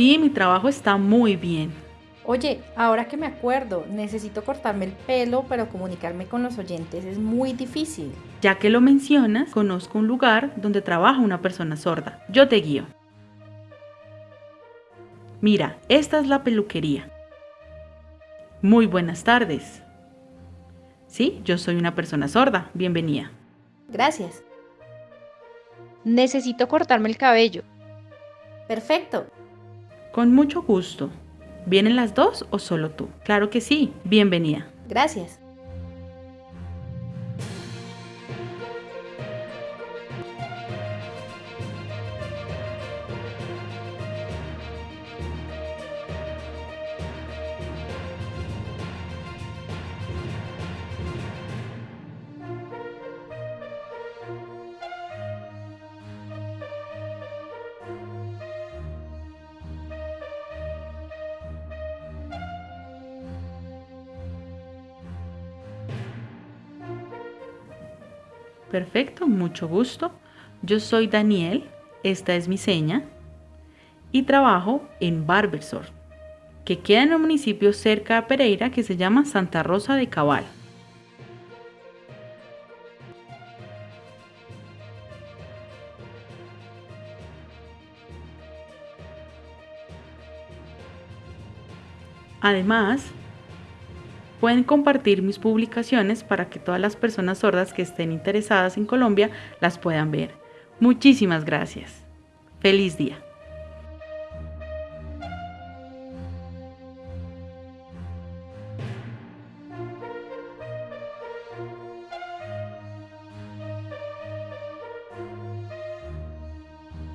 Sí, mi trabajo está muy bien. Oye, ahora que me acuerdo, necesito cortarme el pelo, pero comunicarme con los oyentes es muy difícil. Ya que lo mencionas, conozco un lugar donde trabaja una persona sorda. Yo te guío. Mira, esta es la peluquería. Muy buenas tardes. Sí, yo soy una persona sorda. Bienvenida. Gracias. Necesito cortarme el cabello. Perfecto. Con mucho gusto. ¿Vienen las dos o solo tú? Claro que sí. Bienvenida. Gracias. Perfecto, mucho gusto. Yo soy Daniel, esta es mi seña y trabajo en Barbersor, que queda en un municipio cerca de Pereira que se llama Santa Rosa de Cabal. Además, Pueden compartir mis publicaciones para que todas las personas sordas que estén interesadas en Colombia las puedan ver. Muchísimas gracias. Feliz día.